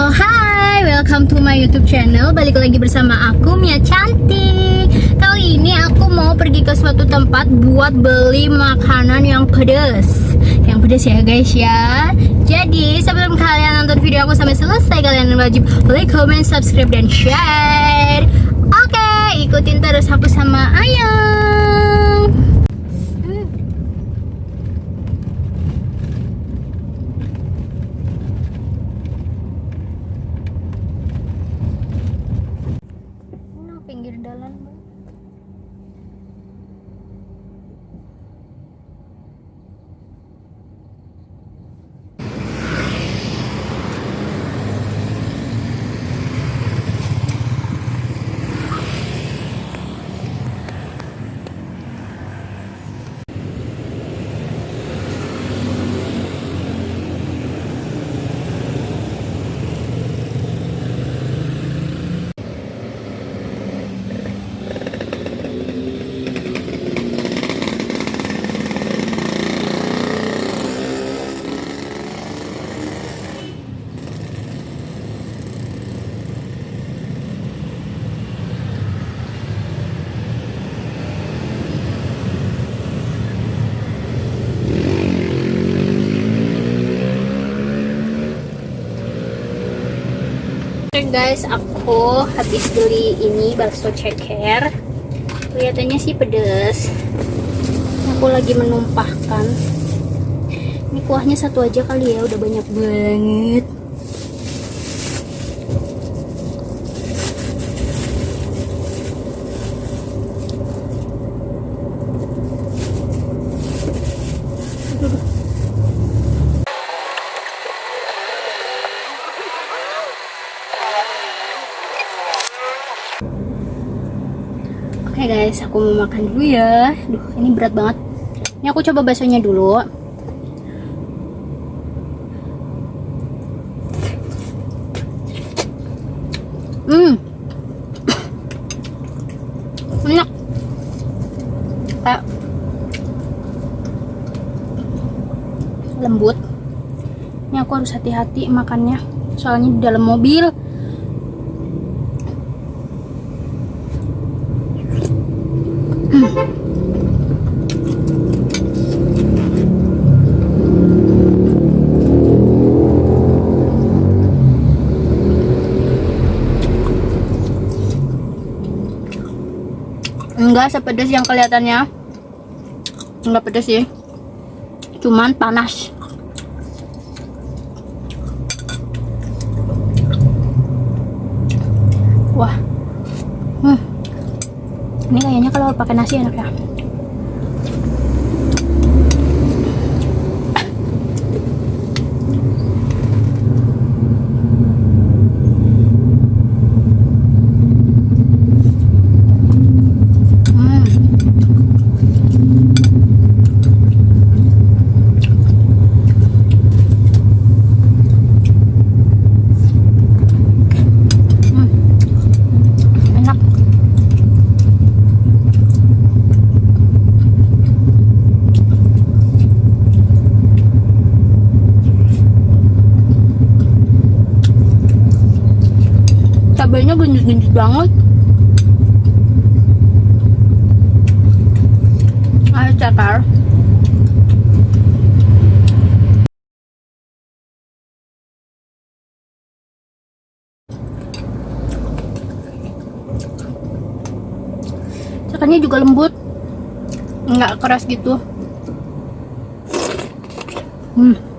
Hi, welcome to my YouTube channel. Balik lagi bersama aku Mia Cantik. Kali ini aku mau pergi ke suatu tempat buat beli makanan yang pedas. Yang pedas ya guys ya. Jadi sebelum kalian nonton video aku sampai selesai, kalian wajib like, comment, subscribe dan share. Oke, ikutin terus aku sama Ayang. Hmm. Ini pinggir jalan, Bang. Oke guys, aku habis beli ini bakso ceker. Kelihatannya sih pedes. Aku lagi menumpahkan. Ini kuahnya satu aja kali ya, udah banyak banget. Guys, aku mau makan dulu ya. Duh, ini berat banget. Ini aku coba baksonya dulu. Hmm. Enak. Kayak lembut. Ini aku harus hati-hati makannya. Soalnya di dalam mobil. Enggak sepedes yang kelihatannya. Enggak pedes sih. Cuman panas. Wah. Hmm. ini kayaknya kalau pakai nasi enak ya Hmm. Hmm. Enak. Cabainya genjut-genjut banget. Ayo cakar. Cakarnya juga lembut. Nggak keras gitu. Hmm.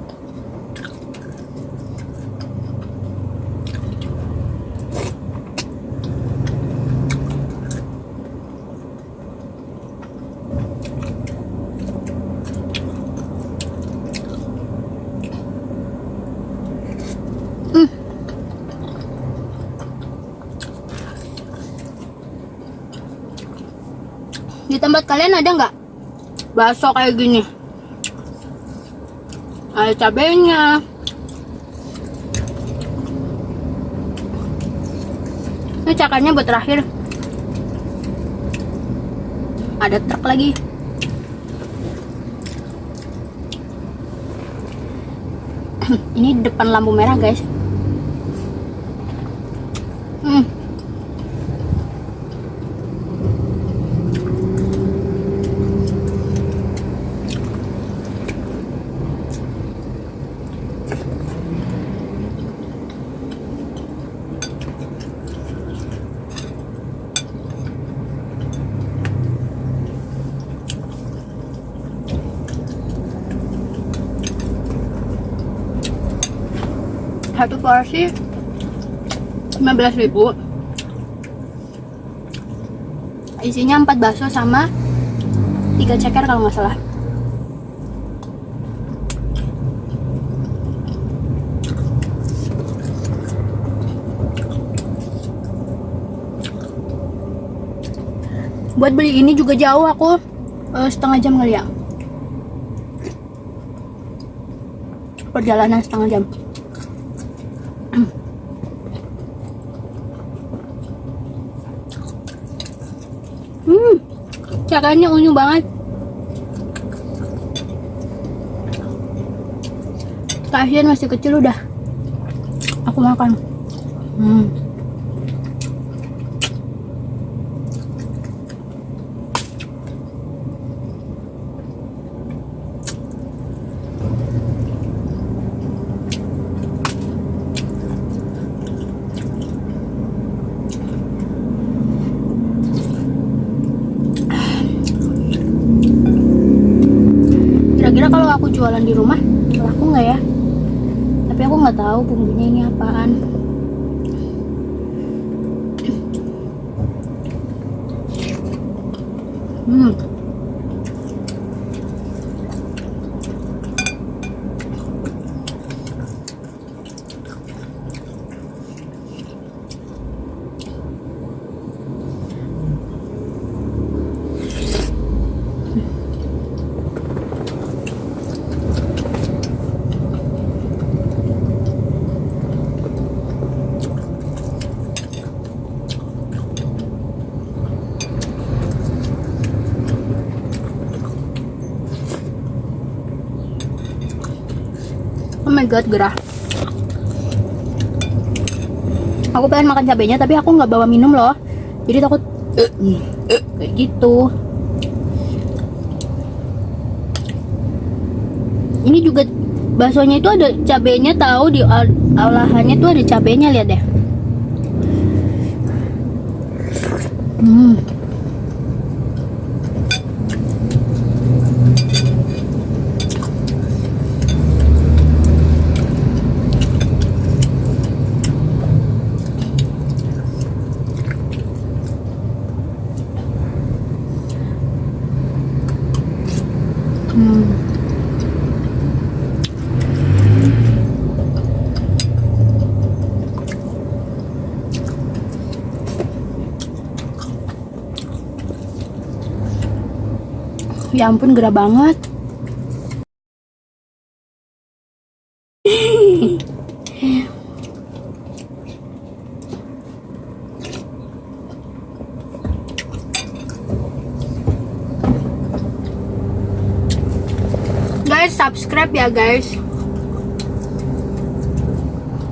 Tempat kalian ada nggak bakso kayak gini? Ada cabenya. Ini cakarnya buat terakhir. Ada truk lagi. Ini depan lampu merah guys. Hmm. Satu porsi 15.000 Isinya 4 bakso sama 3 ceker kalau nggak salah. Buat beli ini juga jauh aku eh, setengah jam kali ya. Perjalanan setengah jam Hmm, caranya unyu banget. Kasian masih kecil udah. Aku makan. Hmm. Kira-kira kalau aku jualan di rumah, laku nggak ya? Tapi aku nggak tahu bumbunya ini apaan. Hmm. God, gerah. Aku pengen makan cabenya tapi aku nggak bawa minum loh. Jadi takut kayak gitu. Ini juga baksonya itu ada cabenya tahu di ol- olahannya tuh ada cabenya lihat deh. Hmm. Ya ampun gerah banget. Guys, subscribe ya guys.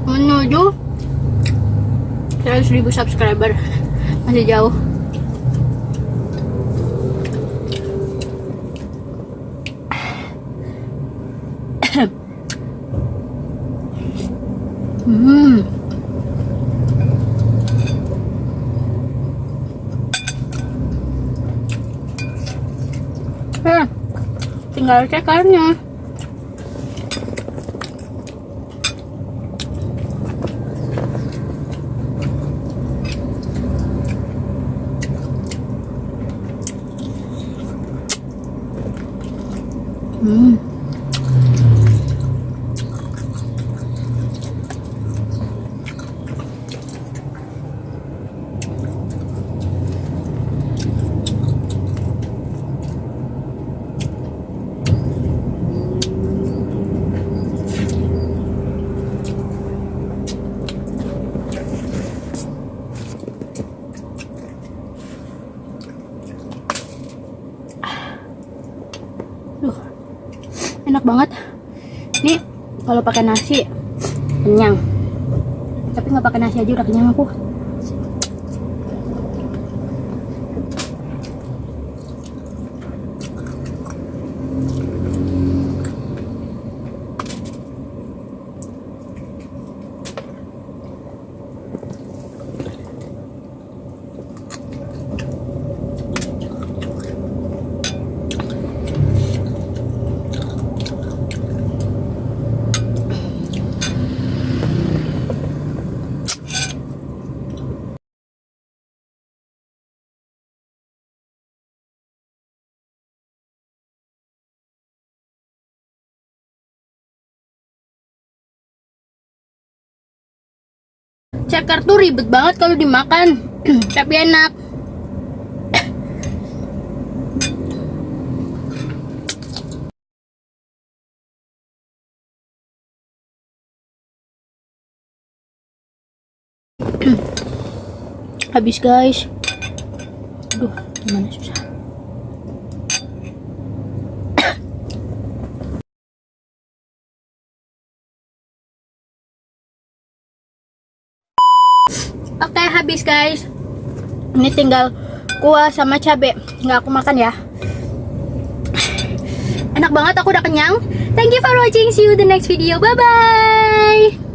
Menuju 100.000 subscriber. Masih jauh. Hmm. Eh, tinggal cekarnya. Hmm. Duh, enak banget. Ini kalau pakai nasi kenyang. Tapi nggak pakai nasi aja udah kenyang aku. Ceker tuh ribet banget kalau dimakan. Tapi enak. Habis guys. Aduh gimana susah Oke habis guys. Ini tinggal kuah sama cabe. Nggak aku makan ya. Enak banget aku udah kenyang. Thank you for watching. See you the next video. Bye bye